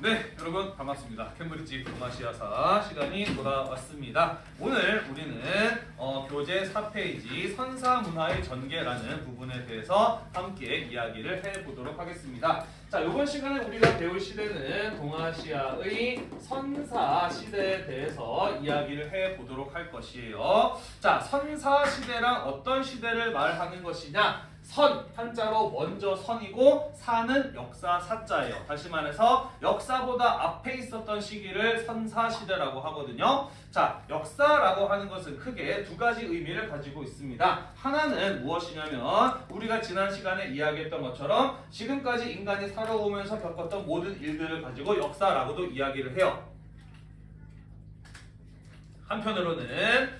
네, 여러분 반갑습니다. 캠브리지 동아시아사 시간이 돌아왔습니다. 오늘 우리는 어, 교재 4페이지 선사문화의 전개라는 부분에 대해서 함께 이야기를 해보도록 하겠습니다. 자, 이번 시간에 우리가 배울 시대는 동아시아의 선사 시대에 대해서 이야기를 해보도록 할 것이에요. 자, 선사 시대란 어떤 시대를 말하는 것이냐? 선 한자로 먼저 선이고 사는 역사 사자예요. 다시 말해서 역사보다 앞에 있었던 시기를 선사 시대라고 하거든요. 자, 역사라고 하는 것은 크게 두 가지 의미를 가지고 있습니다. 하나는 무엇이냐면 우리가 지난 시간에 이야기했던 것처럼 지금까지 인간이 살아오면서 겪었던 모든 일들을 가지고 역사라고도 이야기를 해요. 한편으로는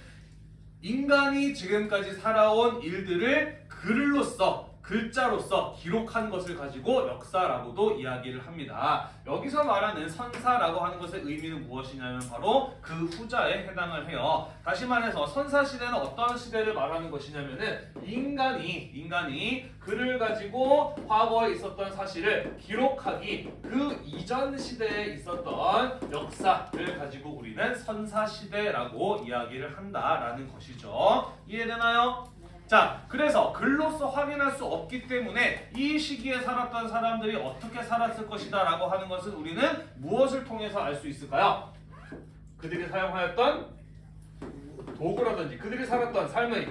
인간이 지금까지 살아온 일들을 글로써 글자로서 기록한 것을 가지고 역사라고도 이야기를 합니다. 여기서 말하는 선사라고 하는 것의 의미는 무엇이냐면 바로 그 후자에 해당을 해요. 다시 말해서 선사 시대는 어떤 시대를 말하는 것이냐면은 인간이 인간이 글을 가지고 과거에 있었던 사실을 기록하기 그 이전 시대에 있었던 역사를 가지고 우리는 선사 시대라고 이야기를 한다라는 것이죠. 이해되나요? 자, 그래서 글로서 확인할 수 없기 때문에 이 시기에 살았던 사람들이 어떻게 살았을 것이다 라고 하는 것은 우리는 무엇을 통해서 알 수 있을까요? 그들이 사용하였던 도구라든지 그들이 살았던 삶의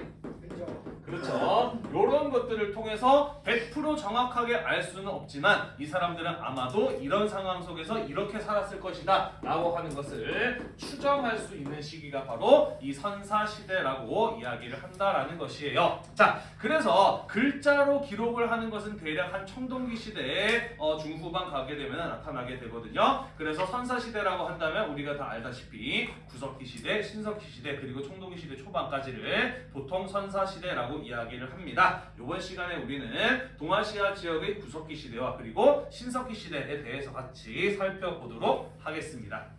그렇죠. 이런 것들을 통해서 100% 정확하게 알 수는 없지만 이 사람들은 아마도 이런 상황 속에서 이렇게 살았을 것이다 라고 하는 것을 추정할 수 있는 시기가 바로 이 선사시대라고 이야기를 한다라는 것이에요. 자, 그래서 글자로 기록을 하는 것은 대략 한 청동기 시대에 어, 중후반 가게 되면 나타나게 되거든요. 그래서 선사시대라고 한다면 우리가 다 알다시피 구석기 시대, 신석기 시대, 그리고 청동기 시대 초반까지를 보통 선사시대라고 이야기를 합니다. 이번 시간에 우리는 동아시아 지역의 구석기 시대와 그리고 신석기 시대에 대해서 같이 살펴보도록 하겠습니다.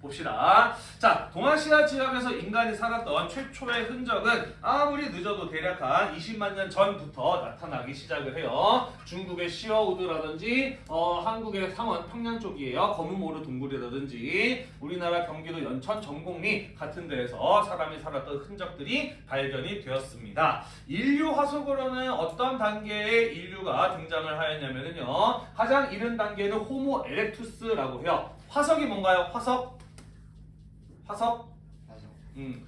봅시다. 자, 동아시아 지역에서 인간이 살았던 최초의 흔적은 아무리 늦어도 대략 한 20만 년 전부터 나타나기 시작을 해요. 중국의 시어우드라든지 어, 한국의 상원 평양 쪽이에요. 검은모르 동굴이라든지 우리나라 경기도 연천 전곡리 같은 데에서 사람이 살았던 흔적들이 발견이 되었습니다. 인류 화석으로는 어떤 단계의 인류가 등장을 하였냐면요. 가장 이른 단계는 호모 에렉투스라고 해요. 화석이 뭔가요? 화석? 화석? 음,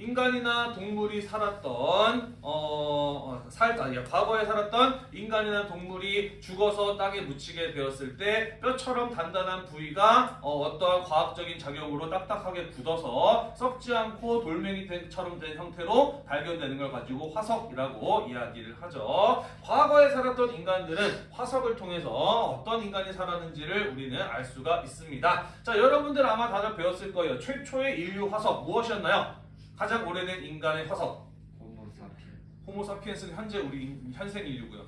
인간이나 동물이 살았던 어, 어 살, 아니, 과거에 살았던 인간이나 동물이 죽어서 땅에 묻히게 되었을 때 뼈처럼 단단한 부위가 어, 떠한 과학적인 작용으로 딱딱하게 굳어서 썩지 않고 돌멩이처럼 된 형태로 발견되는 걸 가지고 화석이라고 이야기를 하죠. 과거에 살았던 인간들은 화석을 통해서 어떤 인간이 살았는지를 우리는 알 수가 있습니다. 자, 여러분들 아마 다들 배웠을 거예요. 최초의 인류 화석 무엇이었나요? 가장 오래된 인간의 화석 호모사피엔스는 현재 우리 현생 인류고요.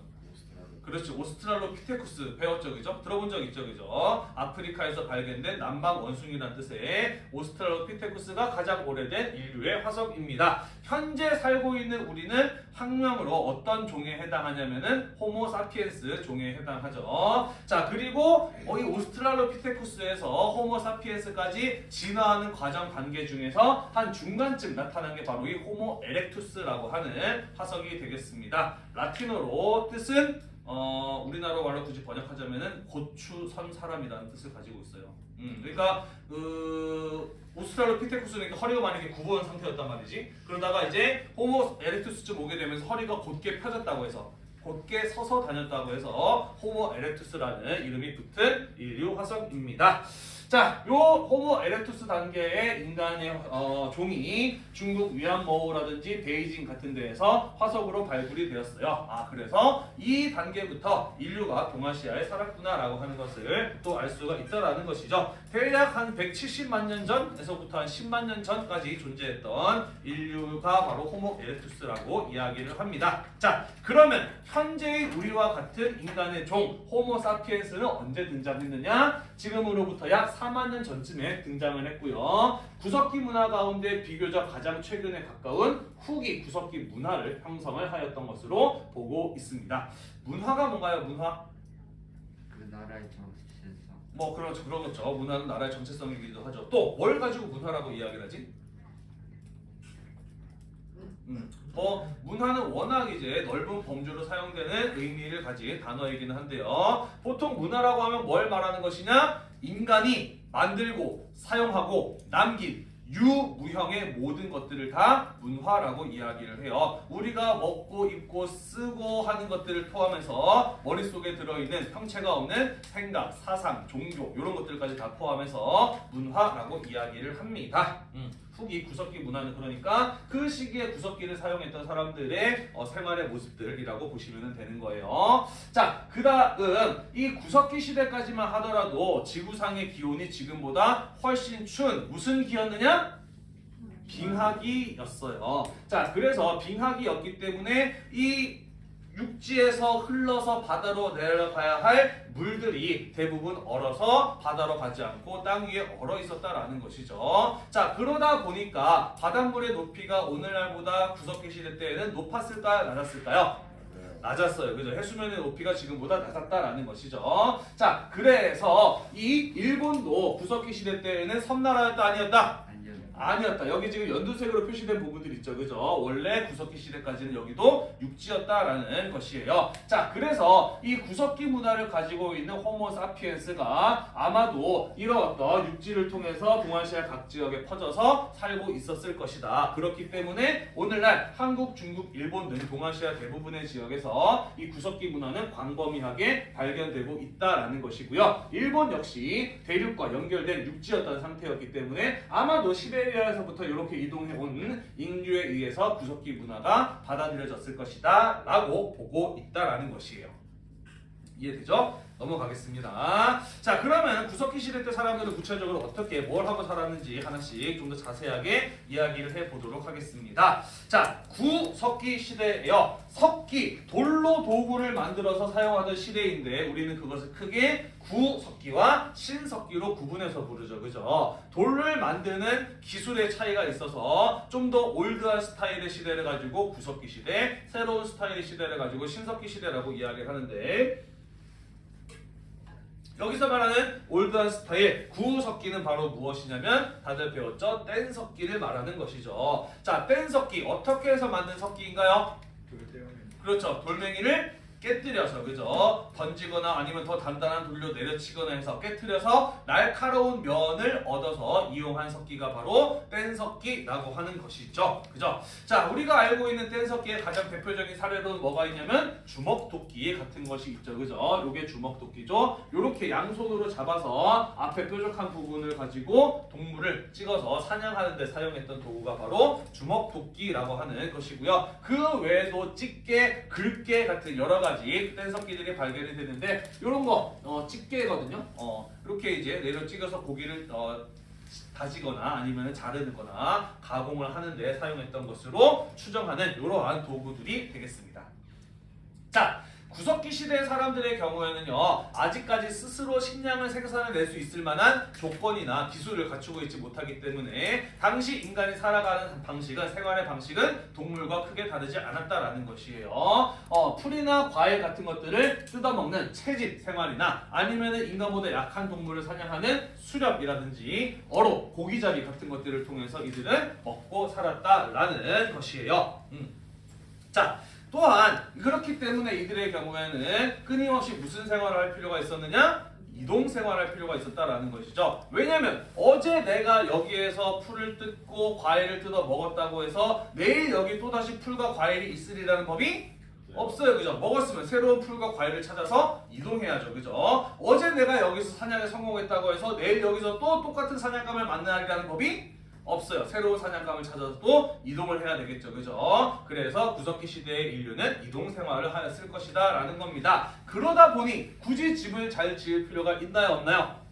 그렇죠. 오스트랄로피테쿠스 배웠죠, 그죠? 들어본 적 있죠, 그죠? 아프리카에서 발견된 남방 원숭이라는 뜻의 오스트랄로피테쿠스가 가장 오래된 인류의 화석입니다. 현재 살고 있는 우리는 학명으로 어떤 종에 해당하냐면은 호모사피엔스 종에 해당하죠. 자, 그리고 이 오스트랄로피테쿠스에서 호모사피엔스까지 진화하는 과정 단계 중에서 한 중간쯤 나타난 게 바로 이 호모 에렉투스라고 하는 화석이 되겠습니다. 라틴어로 뜻은 어, 우리나라 말로 굳이 번역하자면은 곧추선 사람이라는 뜻을 가지고 있어요. 음, 그러니까 그 오스트랄로피테쿠스는 허리가 만약에 굽어온 상태였단 말이지. 그러다가 이제 호모 에렉투스쯤 오게 되면서 허리가 곧게 펴졌다고 해서 곧게 서서 다녔다고 해서 호모 에렉투스라는 이름이 붙은 인류 화석입니다. 자, 요 호모 에렉투스 단계의 인간의 어, 종이 중국 위안머우라든지 베이징 같은 데에서 화석으로 발굴이 되었어요. 아, 그래서 이 단계부터 인류가 동아시아에 살았구나라고 하는 것을 또 알 수가 있다라는 것이죠. 대략 한 170만 년 전에서부터 한 10만 년 전까지 존재했던 인류가 바로 호모 에렉투스라고 이야기를 합니다. 자, 그러면 현재의 우리와 같은 인간의 종 호모 사피엔스는 언제 등장했느냐? 지금으로부터 약 4만 년 전쯤에 등장을 했고요. 구석기 문화 가운데 비교적 가장 최근에 가까운 후기 구석기 문화를 형성을 하였던 것으로 보고 있습니다. 문화가 뭔가요? 문화? 나라의 정체성. 뭐 그런 그러겠죠. 문화는 나라의 정체성이기도 하죠. 또 뭘 가지고 문화라고 이야기를 하지? 음, 뭐 문화는 워낙 이제 넓은 범주로 사용되는 의미를 가진 단어이기는 한데요. 보통 문화라고 하면 뭘 말하는 것이냐? 인간이 만들고 사용하고 남긴 유무형의 모든 것들을 다 문화라고 이야기를 해요. 우리가 먹고 입고 쓰고 하는 것들을 포함해서 머릿속에 들어있는 형체가 없는 생각, 사상, 종교 이런 것들까지 다 포함해서 문화라고 이야기를 합니다. 음, 후기 구석기 문화는 그러니까 그 시기에 구석기를 사용했던 사람들의 어, 생활의 모습들이라고 보시면 되는 거예요. 자, 그 다음 이 구석기 시대까지만 하더라도 지구상의 기온이 지금보다 훨씬 추운 무슨 기였느냐? 빙하기였어요. 자, 그래서 빙하기였기 때문에 이 육지에서 흘러서 바다로 내려가야 할 물들이 대부분 얼어서 바다로 가지 않고 땅 위에 얼어 있었다라는 것이죠. 자, 그러다 보니까 바닷물의 높이가 오늘날보다 구석기 시대 때에는 높았을까요? 낮았을까요? 낮았어요. 그죠? 해수면의 높이가 지금보다 낮았다라는 것이죠. 자, 그래서 이 일본도 구석기 시대 때에는 섬나라였다 아니었다? 아니었다. 여기 지금 연두색으로 표시된 부분들 있죠. 그죠? 원래 구석기 시대까지는 여기도 육지였다라는 것이에요. 자, 그래서 이 구석기 문화를 가지고 있는 호모 사피엔스가 아마도 이런 어떤 육지를 통해서 동아시아 각 지역에 퍼져서 살고 있었을 것이다. 그렇기 때문에 오늘날 한국, 중국, 일본 등 동아시아 대부분의 지역에서 이 구석기 문화는 광범위하게 발견되고 있다라는 것이고요. 일본 역시 대륙과 연결된 육지였던 상태였기 때문에 아마도 시베리 아에서부터 이렇게 이동해 온 인류에 의해서 구석기 문화가 받아들여졌을 것이다 라고 보고 있다라는 것이에요. 이해되죠? 넘어가겠습니다. 자, 그러면 구석기 시대 때 사람들은 구체적으로 어떻게 뭘 하고 살았는지 하나씩 좀 더 자세하게 이야기를 해보도록 하겠습니다. 자, 구석기 시대에요. 석기, 돌로 도구를 만들어서 사용하던 시대인데 우리는 그것을 크게 구석기와 신석기로 구분해서 부르죠. 그죠? 돌을 만드는 기술의 차이가 있어서 좀 더 올드한 스타일의 시대를 가지고 구석기 시대, 새로운 스타일의 시대를 가지고 신석기 시대라고 이야기를 하는데 여기서 말하는 올드한 스타일 구석기는 바로 무엇이냐면 다들 배웠죠? 뗀 석기를 말하는 것이죠. 자, 뗀 석기 어떻게 해서 만든 석기인가요? 그렇죠. 돌멩이를 깨뜨려서 그죠? 던지거나 아니면 더 단단한 돌로 내려치거나 해서 깨뜨려서 날카로운 면을 얻어서 이용한 석기가 바로 뗀석기라고 하는 것이죠. 그죠? 자, 우리가 알고 있는 뗀석기의 가장 대표적인 사례로는 뭐가 있냐면 주먹도끼 같은 것이 있죠. 그죠? 요게 주먹도끼죠. 요렇게 양손으로 잡아서 앞에 뾰족한 부분을 가지고 동물을 찍어서 사냥하는 데 사용했던 도구가 바로 주먹도끼라고 하는 것이고요. 그 외에도 집게, 글게 같은 여러 가지 뗀석기들이 발견이 되는데 이런 거 어, 집게거든요. 어, 이렇게 이제 내려 찍어서 고기를 어, 다지거나 아니면 자르거나 가공을 하는데 사용했던 것으로 추정하는 이러한 도구들이 되겠습니다. 자, 구석기 시대 사람들의 경우에는요 아직까지 스스로 식량을 생산해낼 수 있을 만한 조건이나 기술을 갖추고 있지 못하기 때문에 당시 인간이 살아가는 방식은 생활의 방식은 동물과 크게 다르지 않았다라는 것이에요. 어, 풀이나 과일 같은 것들을 뜯어먹는 채집 생활이나 아니면은 인간보다 약한 동물을 사냥하는 수렵이라든지 어로 고기잡이 같은 것들을 통해서 이들은 먹고 살았다라는 것이에요. 음. 자. 또한 그렇기 때문에 이들의 경우에는 끊임없이 무슨 생활을 할 필요가 있었느냐? 이동 생활할 필요가 있었다라는 것이죠. 왜냐면 어제 내가 여기에서 풀을 뜯고 과일을 뜯어 먹었다고 해서 내일 여기 또다시 풀과 과일이 있으리라는 법이 없어요. 그죠? 먹었으면 새로운 풀과 과일을 찾아서 이동해야죠. 그죠? 어제 내가 여기서 사냥에 성공했다고 해서 내일 여기서 또 똑같은 사냥감을 만나리라는 법이 없어요. 새로운 사냥감을 찾아서 또 이동을 해야 되겠죠. 그죠? 그래서 구석기 시대의 인류는 이동 생활을 하였을 것이다 라는 겁니다. 그러다 보니 굳이 집을 잘 지을 필요가 있나요? 없나요?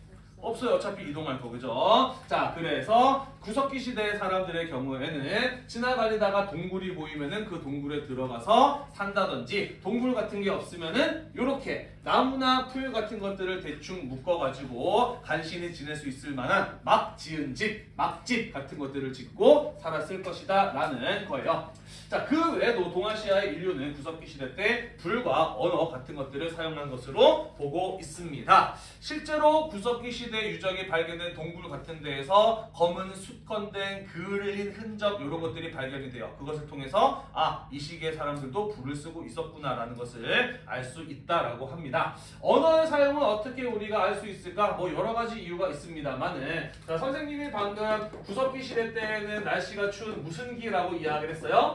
없어요. 어차피 이동할 거 그죠? 자 그래서 구석기 시대 사람들의 경우에는 지나다니다가 동굴이 보이면은 그 동굴에 들어가서 산다든지 동굴 같은 게 없으면은 요렇게 나무나 풀 같은 것들을 대충 묶어가지고 간신히 지낼 수 있을 만한 막 지은 집, 막집 같은 것들을 짓고 살았을 것이다 라는 거예요. 자, 그 외에도 동아시아의 인류는 구석기 시대 때 불과 언어 같은 것들을 사용한 것으로 보고 있습니다. 실제로 구석기 시대 유적이 발견된 동굴 같은 데에서 검은 숯건된 그을린 흔적 이런 것들이 발견이 돼요. 그것을 통해서 아, 이 시기의 사람들도 불을 쓰고 있었구나라는 것을 알 수 있다라고 합니다. 언어의 사용은 어떻게 우리가 알 수 있을까? 뭐 여러 가지 이유가 있습니다만은 자, 선생님이 방금 구석기 시대 때는 날씨가 추운 무슨 기라고 이야기를 했어요?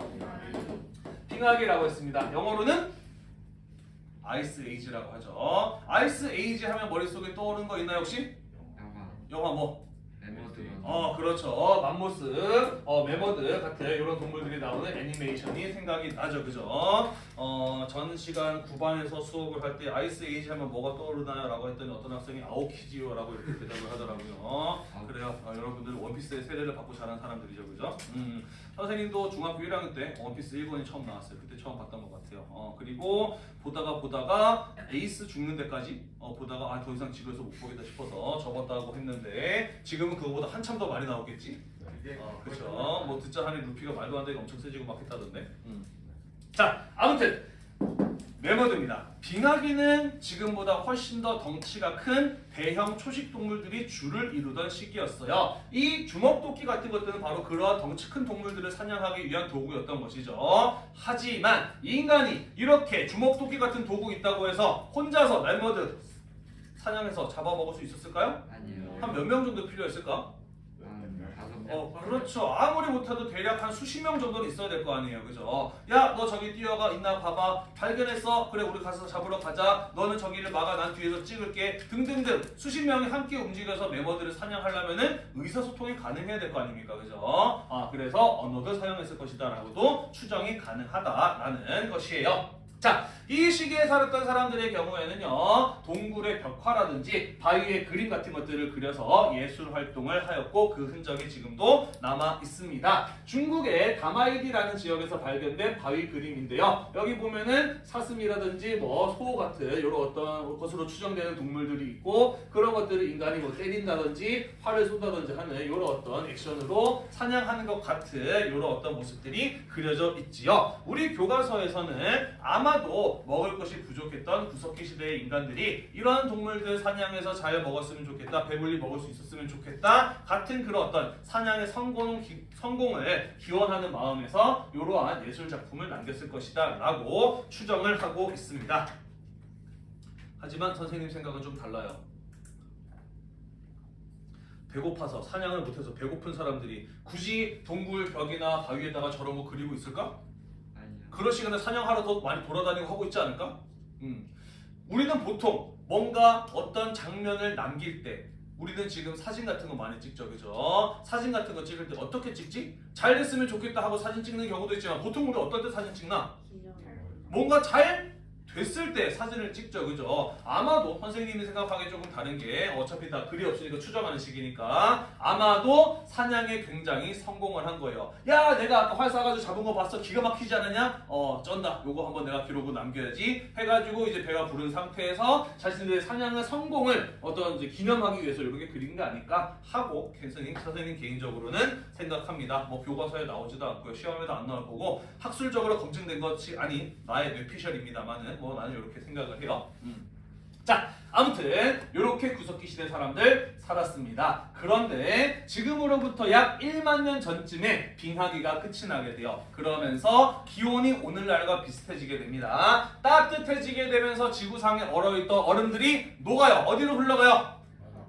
빙하기라고 했습니다. 영어로는 Ice Age라고 하죠. Ice Age 하면 머릿속에 떠오르는 거 있나요 혹시? 영화 영화 뭐? 어 그렇죠. 맘모스, 어 매머드 같은 이런 동물들이 나오는 애니메이션이 생각이 나죠. 그죠? 어 전 시간 9반에서 수업을 할 때 Ice Age 하면 뭐가 떠오르나요? 라고 했더니 어떤 학생이 아오키지요 라고 이렇게 대답을 하더라고요. 그래요. 어, 여러분들 원피스의 세례를 받고 자란 사람들이죠. 그죠? 음, 선생님도 중학교 1학년 때 원피스 1권이 처음 나왔어요. 그때 처음 봤던 것 같아요. 어, 그리고 보다가 보다가 에이스 죽는 데까지 어, 보다가 아, 더 이상 지루해서 못 보겠다 싶어서 접었다고 했는데 지금은 그거보다 한참 더 많이 나오겠지? 어, 그렇죠. 뭐 듣자 하니 루피가 말도 안 되게 엄청 세지고 막 했다던데. 음. 자, 아무튼 매머드입니다. 빙하기는 지금보다 훨씬 더 덩치가 큰 대형 초식 동물들이 주를 이루던 시기였어요. 이 주먹도끼 같은 것들은 바로 그러한 덩치 큰 동물들을 사냥하기 위한 도구였던 것이죠. 하지만 인간이 이렇게 주먹도끼 같은 도구 있다고 해서 혼자서 매머드 사냥해서 잡아먹을 수 있었을까요? 아니요 한 몇 명 정도 필요했을까? 어, 명 그렇죠. 아무리 못해도 대략 한 수십 명 정도는 있어야 될 거 아니에요. 그죠? 야, 너 저기 뛰어가 있나 봐봐. 발견했어. 그래, 우리 가서 잡으러 가자. 너는 저기를 막아. 난 뒤에서 찍을게. 등등등. 수십 명이 함께 움직여서 메머드를 사냥하려면은 의사소통이 가능해야 될 거 아닙니까? 그죠? 아, 그래서 언어도 사용했을 것이다. 라고도 추정이 가능하다라는 것이에요. 자, 이 시기에 살았던 사람들의 경우에는요, 동굴의 벽화라든지 바위의 그림 같은 것들을 그려서 예술 활동을 하였고 그 흔적이 지금도 남아 있습니다. 중국의 다마이디라는 지역에서 발견된 바위 그림인데요. 여기 보면은 사슴이라든지 뭐 소 같은 이런 어떤 것으로 추정되는 동물들이 있고 그런 것들을 인간이 뭐 때린다든지 활을 쏜다든지 하는 이런 어떤 액션으로 사냥하는 것 같은 이런 어떤 모습들이 그려져 있지요. 우리 교과서에서는 아마도 먹을 것이 부족했던 구석기 시대의 인간들이 이런 동물들 사냥해서 잘 먹었으면 좋겠다, 배불리 먹을 수 있었으면 좋겠다 같은 그런 어떤 사냥의 성공, 기, 성공을 기원하는 마음에서 이러한 예술 작품을 남겼을 것이다 라고 추정을 하고 있습니다. 하지만 선생님 생각은 좀 달라요. 배고파서 사냥을 못해서 배고픈 사람들이 굳이 동굴 벽이나 바위에다가 저런 거 그리고 있을까? 그럴 시간에 사냥하러 더 많이 돌아다니고 하고 있지 않을까? 음. 우리는 보통 뭔가 어떤 장면을 남길 때 우리는 지금 사진 같은 거 많이 찍죠, 그죠? 사진 같은 거 찍을 때 어떻게 찍지? 잘 됐으면 좋겠다 하고 사진 찍는 경우도 있지만 보통 우리 어떨 때 사진 찍나? 뭔가 잘 됐을 때 사진을 찍죠, 그죠? 아마도 선생님이 생각하기에 조금 다른 게 어차피 다 글이 없으니까 추정하는 시기니까 아마도 사냥에 굉장히 성공을 한 거예요. 야, 내가 아까 활 쏴가지고 잡은 거 봤어? 기가 막히지 않았냐? 어, 쩐다. 요거 한번 내가 기록을 남겨야지. 해가지고 이제 배가 부른 상태에서 자신들의 사냥의 성공을 어떤 이제 기념하기 위해서 이렇게 그린 게 아닐까 하고 선생님, 선생님 개인적으로는 생각합니다. 뭐 교과서에 나오지도 않고요. 시험에도 안 나올 거고 학술적으로 검증된 것이 아닌 나의 뇌피셜입니다만은 뭐 나는 이렇게 생각을 해요. 음. 자, 아무튼 이렇게 구석기 시대 사람들 살았습니다. 그런데 지금으로부터 약 1만 년 전쯤에 빙하기가 끝이 나게 돼요. 그러면서 기온이 오늘날과 비슷해지게 됩니다. 따뜻해지게 되면서 지구상에 얼어있던 얼음들이 녹아요. 어디로 흘러가요?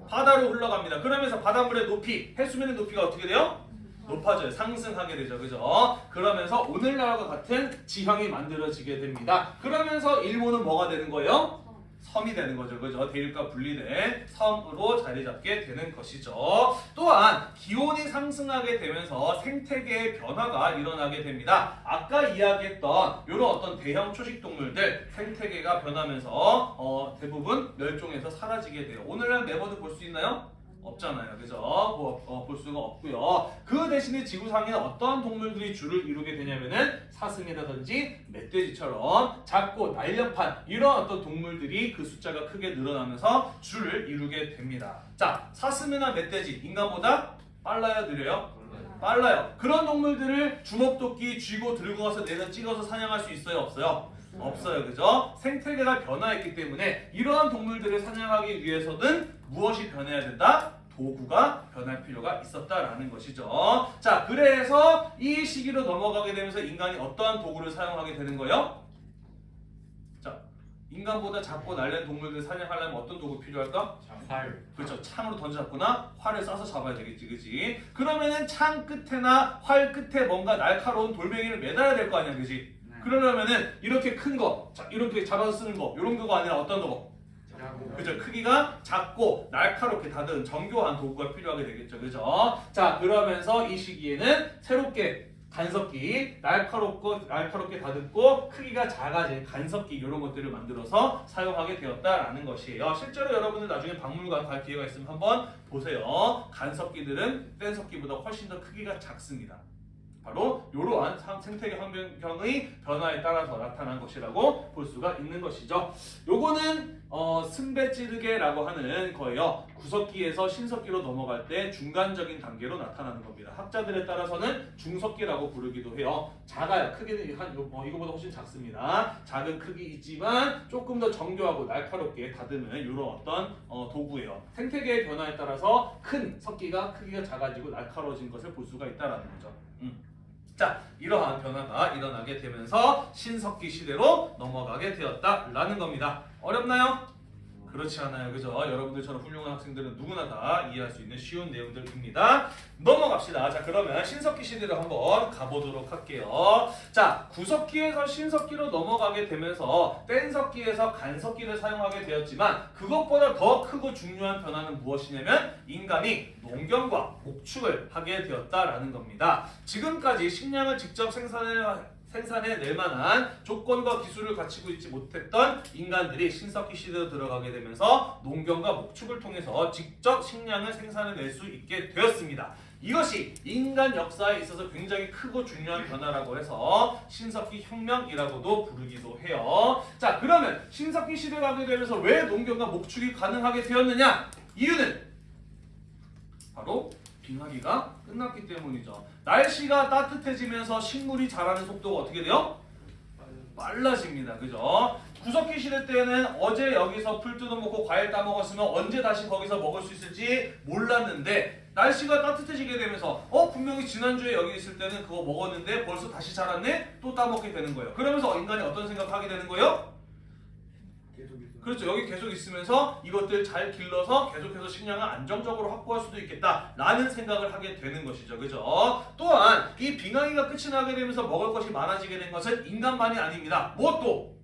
바다로 흘러갑니다. 그러면서 바닷물의 높이, 해수면의 높이가 어떻게 돼요? 높아져요. 상승하게 되죠. 그죠? 그러면서 오늘날과 같은 지형이 만들어지게 됩니다. 그러면서 일본은 뭐가 되는 거예요? 섬이 되는 거죠. 그죠? 대륙과 분리된 섬으로 자리 잡게 되는 것이죠. 또한 기온이 상승하게 되면서 생태계의 변화가 일어나게 됩니다. 아까 이야기했던 이런 어떤 대형 초식 동물들 생태계가 변하면서 어, 대부분 멸종해서 사라지게 돼요. 오늘날 네버드 볼수 있나요? 없잖아요. 그죠? 뭐, 어, 볼 수가 없고요. 그 대신에 지구상에 어떠한 동물들이 줄을 이루게 되냐면은 사슴이라든지 멧돼지처럼 작고 날렵한 이런 어떤 동물들이 그 숫자가 크게 늘어나면서 줄을 이루게 됩니다. 자, 사슴이나 멧돼지 인간보다 빨라요, 느려요? 빨라요. 그런 동물들을 주먹도끼 쥐고 들고 가서 내가 찍어서 사냥할 수 있어요, 없어요? 없어요. 그죠? 생태계가 변화했기 때문에 이러한 동물들을 사냥하기 위해서는 무엇이 변해야 된다? 도구가 변할 필요가 있었다라는 것이죠. 자, 그래서 이 시기로 넘어가게 되면서 인간이 어떠한 도구를 사용하게 되는 거예요? 자, 인간보다 작고 날렵은 동물들 사냥하려면 어떤 도구 필요할까? 활. 그렇죠. 창으로 던져 잡거나 활을 쏴서 잡아야 되겠지, 그지? 그러면은 창 끝에나 활 끝에 뭔가 날카로운 돌멩이를 매달아야 될 거 아니야, 그지? 네. 그러려면은 이렇게 큰 거, 자, 이렇게 잡아서 쓰는 거, 이런 거가 아니라 어떤 거? 그죠? 크기가 작고 날카롭게 다듬은 정교한 도구가 필요하게 되겠죠, 그죠? 자, 그러면서 이 시기에는 새롭게 간섭기, 날카롭고 날카롭게 다듬고 크기가 작아진 간섭기 이런 것들을 만들어서 사용하게 되었다라는 것이에요. 실제로 여러분들 나중에 박물관 갈 기회가 있으면 한번 보세요. 간섭기들은 뗀석기보다 훨씬 더 크기가 작습니다. 바로 이러한 상- 생태계 환경의 변화에 따라서 나타난 것이라고 볼 수가 있는 것이죠. 요거는 어, 승배 찌르개라고 하는 거예요. 구석기에서 신석기로 넘어갈 때 중간적인 단계로 나타나는 겁니다. 학자들에 따라서는 중석기라고 부르기도 해요. 작아요. 크기는 한 요- 어, 이거보다 훨씬 작습니다. 작은 크기이지만 조금 더 정교하고 날카롭게 다듬은 이런 어떤 어, 도구예요. 생태계의 변화에 따라서 큰 석기가 크기가 작아지고 날카로워진 것을 볼 수가 있다라는 거죠. 음. 자, 이러한 변화가 일어나게 되면서 신석기 시대로 넘어가게 되었다라는 겁니다. 어렵나요? 그렇지 않아요. 그죠? 여러분들처럼 훌륭한 학생들은 누구나 다 이해할 수 있는 쉬운 내용들입니다. 넘어갑시다. 자, 그러면 신석기 시대로 한번 가보도록 할게요. 자, 구석기에서 신석기로 넘어가게 되면서 뗀석기에서 간석기를 사용하게 되었지만 그것보다 더 크고 중요한 변화는 무엇이냐면 인간이 농경과 목축을 하게 되었다라는 겁니다. 지금까지 식량을 직접 생산해 생산해낼 만한 조건과 기술을 갖추고 있지 못했던 인간들이 신석기 시대로 들어가게 되면서 농경과 목축을 통해서 직접 식량을 생산해낼 수 있게 되었습니다. 이것이 인간 역사에 있어서 굉장히 크고 중요한 변화라고 해서 신석기 혁명이라고도 부르기도 해요. 자, 그러면 신석기 시대가 가게 되면서 왜 농경과 목축이 가능하게 되었느냐? 이유는 바로 빙하기가 끝났기 때문이죠. 날씨가 따뜻해지면서 식물이 자라는 속도가 어떻게 돼요? 빨라집니다. 그죠? 구석기 시대 때는 어제 여기서 풀 뜯어먹고 과일 따먹었으면 언제 다시 거기서 먹을 수 있을지 몰랐는데 날씨가 따뜻해지게 되면서 어 분명히 지난주에 여기 있을 때는 그거 먹었는데 벌써 다시 자랐네? 또 따먹게 되는 거예요. 그러면서 인간이 어떤 생각하게 되는 거예요? 그렇죠. 여기 계속 있으면서 이것들 잘 길러서 계속해서 식량을 안정적으로 확보할 수도 있겠다라는 생각을 하게 되는 것이죠. 그죠? 또한 이 빙하기가 끝이 나게 되면서 먹을 것이 많아지게 된 것은 인간만이 아닙니다. 무엇도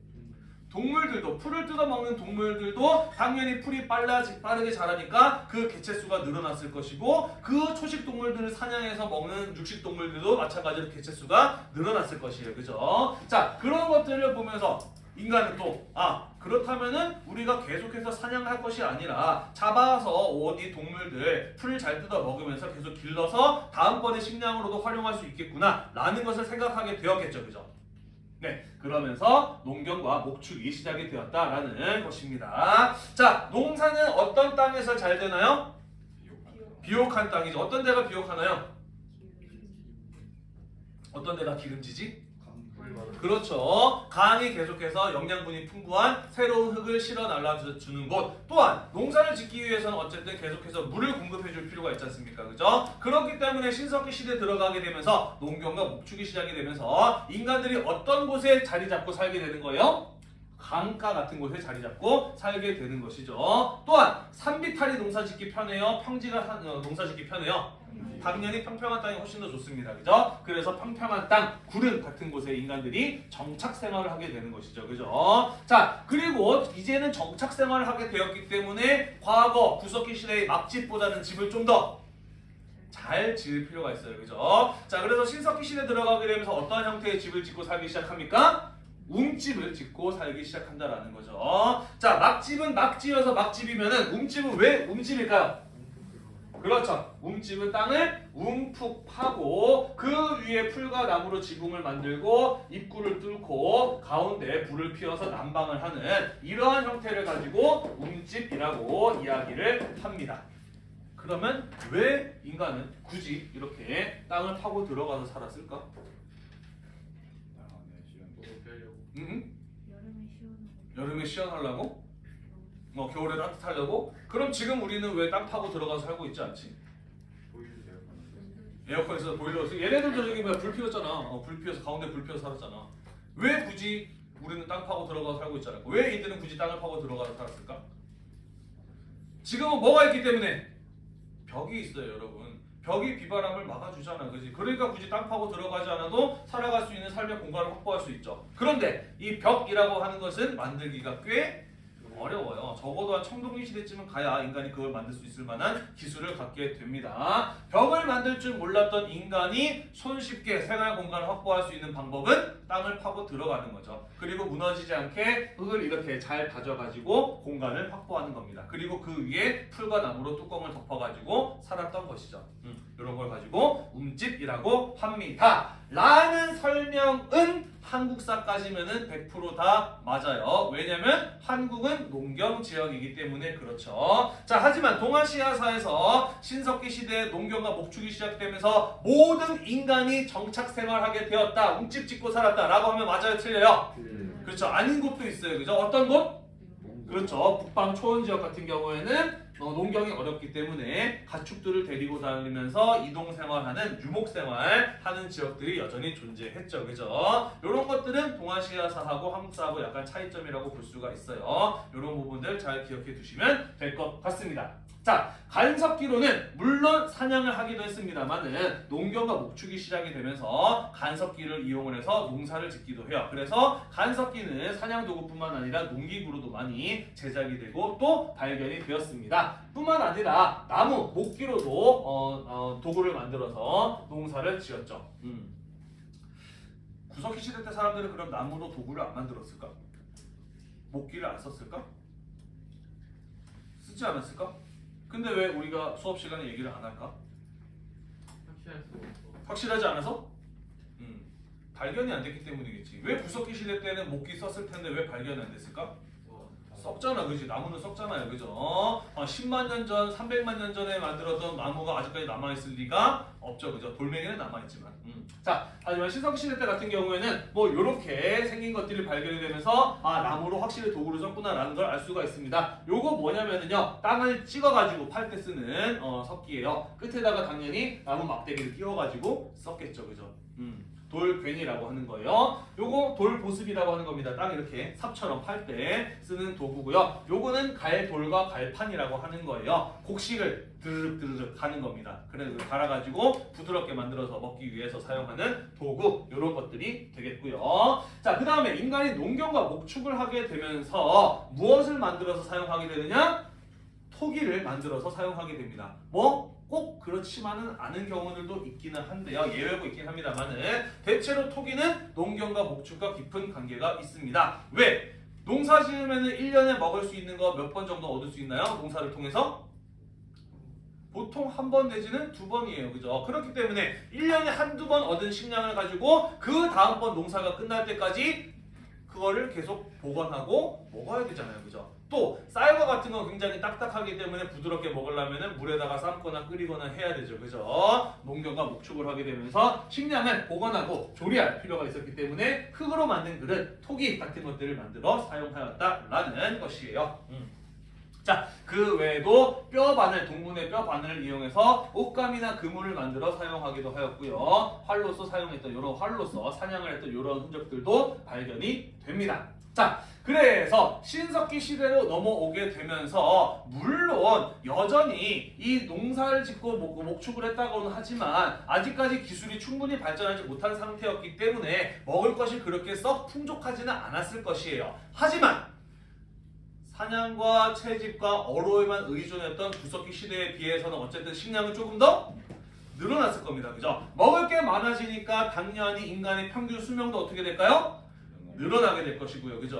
동물들도 풀을 뜯어먹는 동물들도 당연히 풀이 빨라지, 빠르게 자라니까 그 개체수가 늘어났을 것이고 그 초식 동물들을 사냥해서 먹는 육식 동물들도 마찬가지로 개체수가 늘어났을 것이에요. 그죠? 자 그런 것들을 보면서 인간은 또 아 그렇다면은 우리가 계속해서 사냥할 것이 아니라 잡아서 어디 동물들 풀을 잘 뜯어 먹으면서 계속 길러서 다음번에 식량으로도 활용할 수 있겠구나 라는 것을 생각하게 되었겠죠 그죠 네 그러면서 농경과 목축이 시작이 되었다라는 것입니다 자 농사는 어떤 땅에서 잘 되나요? 비옥한 땅이죠 어떤 데가 비옥하나요? 어떤 데가 기름지지? 그렇죠. 강이 계속해서 영양분이 풍부한 새로운 흙을 실어 날라주는 곳. 또한 농사를 짓기 위해서는 어쨌든 계속해서 물을 공급해 줄 필요가 있지 않습니까? 그죠? 그렇기 때문에 신석기 시대에 들어가게 되면서 농경과 목축이 시작이 되면서 인간들이 어떤 곳에 자리 잡고 살게 되는 거예요? 강가 같은 곳에 자리 잡고 살게 되는 것이죠. 또한 산비탈이 농사짓기 편해요. 평지가 산- 어, 농사짓기 편해요. 당연히 평평한 땅이 훨씬 더 좋습니다. 그죠? 그래서 평평한 땅, 구름 같은 곳에 인간들이 정착 생활을 하게 되는 것이죠. 그죠? 자, 그리고 이제는 정착 생활을 하게 되었기 때문에 과거 구석기 시대의 막집보다는 집을 좀더 잘 지을 필요가 있어요. 그죠? 자, 그래서 신석기 시대 들어가게 되면서 어떤 형태의 집을 짓고 살기 시작합니까? 움집을 짓고 살기 시작한다라는 거죠. 자, 막집은 막 지어서 막집이면은 움집은 왜 움집일까요? 그렇죠. 움집은 땅을 움푹 파고 그 위에 풀과 나무로 지붕을 만들고 입구를 뚫고 가운데 불을 피워서 난방을 하는 이러한 형태를 가지고 움집이라고 이야기를 합니다. 그러면 왜 인간은 굳이 이렇게 땅을 파고 들어가서 살았을까? 뭐 빼려고. 응? 여름에 시원하고 여름에 시원하려고? 뭐 겨울에 따뜻하려고? 그럼 지금 우리는 왜 땅 파고 들어가서 살고 있지 않지? 에어컨에서 보일러 쓰 얘네들도 저기 뭐야 불 피웠잖아. 어, 불 피워서 가운데 불 피워서 살았잖아. 왜 굳이 우리는 땅 파고 들어가서 살고 있잖아. 왜 이들은 굳이 땅을 파고 들어가서 살았을까? 지금은 뭐가 있기 때문에 벽이 있어요, 여러분. 벽이 비바람을 막아주잖아, 그지? 그러니까 굳이 땅 파고 들어가지 않아도 살아갈 수 있는 삶의 공간을 확보할 수 있죠. 그런데 이 벽이라고 하는 것은 만들기가 꽤 어려워요. 적어도 한 청동기 시대쯤은 가야 인간이 그걸 만들 수 있을 만한 기술을 갖게 됩니다. 벽을 만들 줄 몰랐던 인간이 손쉽게 생활 공간을 확보할 수 있는 방법은 땅을 파고 들어가는 거죠. 그리고 무너지지 않게 흙을 이렇게 잘 다져가지고 공간을 확보하는 겁니다. 그리고 그 위에 풀과 나무로 뚜껑을 덮어가지고 살았던 것이죠. 음, 이런 걸 가지고 움집이라고 합니다. 라는 설명은 한국사까지면은 100%다 맞아요. 왜냐면 한국은 농경 지역이기 때문에 그렇죠. 자, 하지만 동아시아사에서 신석기 시대에 농경과 목축이 시작되면서 모든 인간이 정착 생활하게 되었다. 움집 짓고 살았다라고 하면 맞아요, 틀려요? 네. 그렇죠. 아닌 곳도 있어요. 그죠? 어떤 곳? 그렇죠. 북방 초원 지역 같은 경우에는 어, 농경이 어렵기 때문에 가축들을 데리고 다니면서 이동 생활하는 유목 생활 하는 지역들이 여전히 존재했죠. 그죠? 이런 것들은 동아시아사하고 한국사하고 약간 차이점이라고 볼 수가 있어요. 이런 부분들 잘 기억해 두시면 될 것 같습니다. 자, 간섭기로는 물론 사냥을 하기도 했습니다만은 농경과 목축이 시작이 되면서 간섭기를 이용을 해서 농사를 짓기도 해요. 그래서 간섭기는 사냥 도구뿐만 아니라 농기구로도 많이 제작이 되고 또 발견이 되었습니다. 뿐만 아니라 나무, 목기로도 어, 어, 도구를 만들어서 농사를 지었죠. 음. 구석기 시대 때 사람들은 그럼 나무로 도구를 안 만들었을까? 목기를 안 썼을까? 쓰지 않았을까? 근데 왜 우리가 수업 시간에 얘기를 안 할까? 확실하지 않아서? 음, 발견이 안 됐기 때문이겠지. 왜 구석기 시대 때는 목기 썼을 텐데 왜 발견이 안 됐을까? 뭐, 썩잖아, 그지? 나무는 썩잖아요, 그죠? 어, 10만 년 전, 300만 년 전에 만들었던 나무가 아직까지 남아있을 리가 없죠, 그죠? 돌멩이는 남아있지만. 음. 자, 하지만 신석 시대 때 같은 경우에는 뭐 이렇게 생긴 것들이 발견이 되면서 아 나무로 확실히 도구를 썼구나 라는 걸 알 수가 있습니다. 요거 뭐냐면은요, 땅을 찍어가지고 팔 때 쓰는 어, 석기예요. 끝에다가 당연히 나무 막대기를 끼워가지고 썼겠죠, 그죠? 음. 돌괭이라고 하는 거예요. 요거 돌보습이라고 하는 겁니다. 땅 이렇게 삽처럼 팔 때 쓰는 도구고요. 요거는 갈돌과 갈판이라고 하는 거예요. 곡식을 드르륵 드르륵 하는 겁니다. 그래서 갈아가지고 부드럽게 만들어서 먹기 위해서 사용하는 도구 요런 것들이 되겠고요. 자, 그 다음에 인간이 농경과 목축을 하게 되면서 무엇을 만들어서 사용하게 되느냐? 토기를 만들어서 사용하게 됩니다. 뭐? 꼭 그렇지만은 않은 경우들도 있기는 한데요. 예외고 있긴 합니다만은 대체로 토기는 농경과 목축과 깊은 관계가 있습니다. 왜? 농사 지으면은 1년에 먹을 수 있는 거 몇 번 정도 얻을 수 있나요? 농사를 통해서? 보통 한 번 내지는 두 번이에요. 그죠? 그렇기 때문에 1년에 한두 번 얻은 식량을 가지고 그 다음번 농사가 끝날 때까지 그거를 계속 보관하고 먹어야 되잖아요. 그죠? 또 쌀과 같은 건 굉장히 딱딱하기 때문에 부드럽게 먹으려면 물에다가 삶거나 끓이거나 해야 되죠. 그죠? 농경과 목축을 하게 되면서 식량을 보관하고 조리할 필요가 있었기 때문에 흙으로 만든 그릇, 토기 같은 것들을 만들어 사용하였다라는 것이에요. 음. 자, 그 외에도 뼈 바늘, 동물의 뼈 바늘을 이용해서 옷감이나 그물을 만들어 사용하기도 하였고요. 활로서 사용했던 이런 활로서 사냥을 했던 이런 흔적들도 발견이 됩니다. 자, 그래서 신석기 시대로 넘어오게 되면서 물론 여전히 이 농사를 짓고 목- 목축을 했다고는 하지만 아직까지 기술이 충분히 발전하지 못한 상태였기 때문에 먹을 것이 그렇게 썩 풍족하지는 않았을 것이에요. 하지만 사냥과 채집과 어로에만 의존했던 구석기 시대에 비해서는 어쨌든 식량은 조금 더 늘어났을 겁니다. 그죠? 먹을 게 많아지니까 당연히 인간의 평균 수명도 어떻게 될까요? 늘어나게 될 것이고요. 그죠?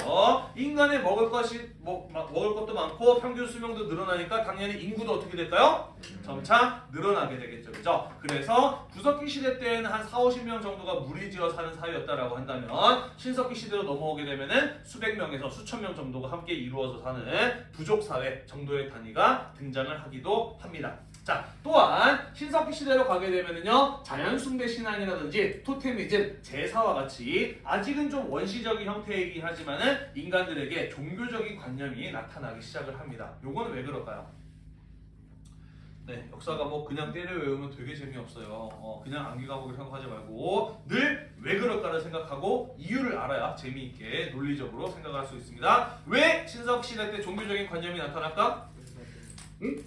인간의 먹을 것이 먹, 마- 먹을 것도 많고 평균 수명도 늘어나니까 당연히 인구도 어떻게 될까요? 점차 늘어나게 되겠죠. 그죠? 그래서 구석기 시대 때에는 한 4, 50명 정도가 무리지어 사는 사회였다라고 한다면 신석기 시대로 넘어오게 되면은 수백 명에서 수천 명 정도가 함께 이루어져 사는 부족 사회 정도의 단위가 등장을 하기도 합니다. 자, 또한 신석기 시대로 가게 되면은요 자연 숭배 신앙이라든지 토테미즘, 제사와 같이 아직은 좀 원시적인 형태이긴 하지만은 인간들에게 종교적인 관념이 나타나기 시작을 합니다. 요거는 왜 그럴까요? 네, 역사가 뭐 그냥 때려 외우면 되게 재미없어요. 어, 그냥 암기 과목을 생각하지 말고 늘 왜 그럴까를 생각하고 이유를 알아야 재미있게 논리적으로 생각할 수 있습니다. 왜 신석 시대 때 종교적인 관념이 나타날까? 응?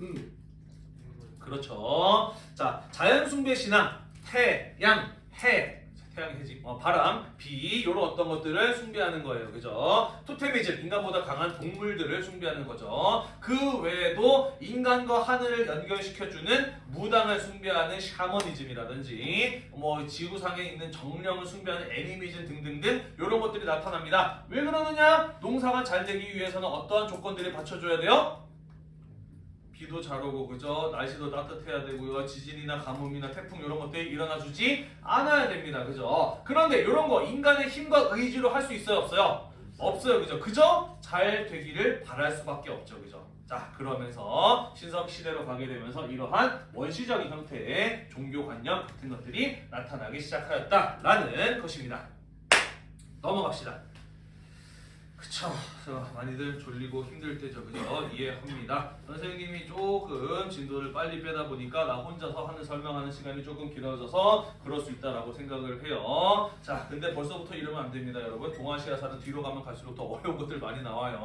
음, 그렇죠. 자, 자연 숭배 신앙, 태양, 해, 태양 해지, 어, 바람, 비 이런 어떤 것들을 숭배하는 거예요, 그죠? 토테미즘, 인간보다 강한 동물들을 숭배하는 거죠. 그 외에도 인간과 하늘을 연결시켜주는 무당을 숭배하는 샤머니즘이라든지 뭐 지구상에 있는 정령을 숭배하는 애니미즘 등등등 이런 것들이 나타납니다. 왜 그러느냐? 농사가 잘 되기 위해서는 어떠한 조건들이 받쳐줘야 돼요? 비도 잘 오고 그죠? 날씨도 따뜻해야 되고요. 지진이나 가뭄이나 태풍 이런 것들이 일어나 주지 않아야 됩니다. 그죠? 그런데 이런 거 인간의 힘과 의지로 할 수 있어요? 없어요? 없어요. 그죠? 그죠 잘 되기를 바랄 수밖에 없죠. 그죠? 자 그러면서 신석 시대로 가게 되면서 이러한 원시적인 형태의 종교관념 같은 것들이 나타나기 시작하였다라는 것입니다. 넘어갑시다 그쵸. 저 많이들 졸리고 힘들 때죠. 그죠? 이해합니다. 선생님이 조금 진도를 빨리 빼다 보니까 나 혼자서 하는 설명하는 시간이 조금 길어져서 그럴 수 있다라고 생각을 해요. 자, 근데 벌써부터 이러면 안 됩니다, 여러분. 동아시아사는 뒤로 가면 갈수록 더 어려운 것들 많이 나와요.